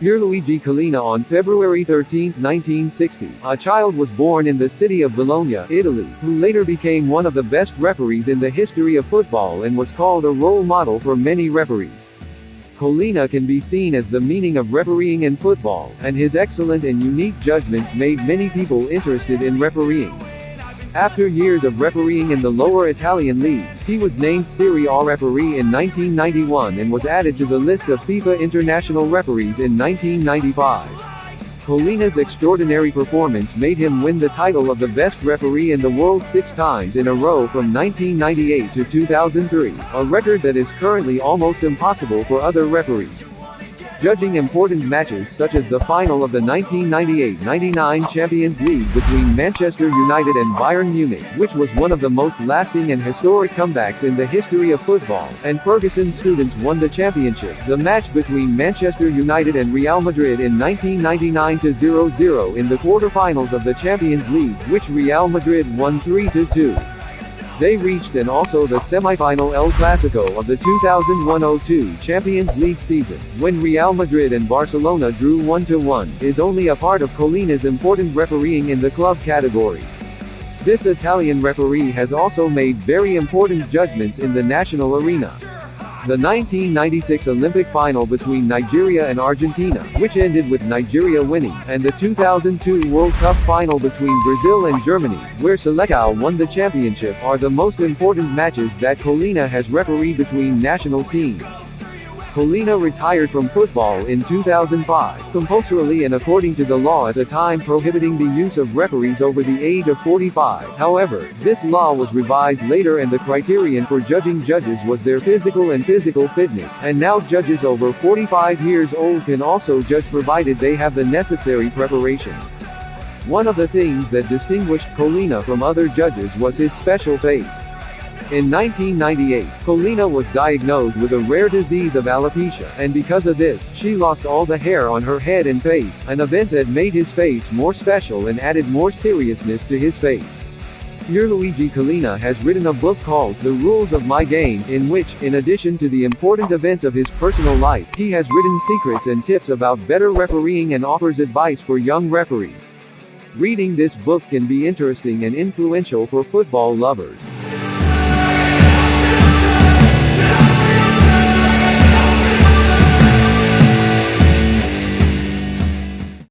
Pierluigi Collina on February 13, 1960. A child was born in the city of Bologna, Italy, who later became one of the best referees in the history of football and was called a role model for many referees. Collina can be seen as the meaning of refereeing in football, and his excellent and unique judgments made many people interested in refereeing. After years of refereeing in the lower Italian leagues, he was named Serie A referee in 1991 and was added to the list of FIFA international referees in 1995. Collina's extraordinary performance made him win the title of the best referee in the world six times in a row from 1998 to 2003, a record that is currently almost impossible for other referees judging important matches such as the final of the 1998-99 Champions League between Manchester United and Bayern Munich, which was one of the most lasting and historic comebacks in the history of football, and Ferguson students won the championship, the match between Manchester United and Real Madrid in 1999-0-0 in the quarter-finals of the Champions League, which Real Madrid won 3-2. They reached and also the semi-final El Clasico of the 2001-02 Champions League season, when Real Madrid and Barcelona drew 1-1, is only a part of Collina's important refereeing in the club category. This Italian referee has also made very important judgments in the national arena. The 1996 Olympic final between Nigeria and Argentina, which ended with Nigeria winning, and the 2002 World Cup final between Brazil and Germany, where Selecao won the championship, are the most important matches that Collina has refereed between national teams. Collina retired from football in 2005, compulsorily and according to the law at the time prohibiting the use of referees over the age of 45. However, this law was revised later and the criterion for judging judges was their physical and physical fitness, and now judges over 45 years old can also judge provided they have the necessary preparations. One of the things that distinguished Collina from other judges was his special face. In 1998, Collina was diagnosed with a rare disease of alopecia, and because of this, she lost all the hair on her head and face, an event that made his face more special and added more seriousness to his face. Pierluigi Collina has written a book called The Rules of My Game, in which, in addition to the important events of his personal life, he has written secrets and tips about better refereeing and offers advice for young referees. Reading this book can be interesting and influential for football lovers.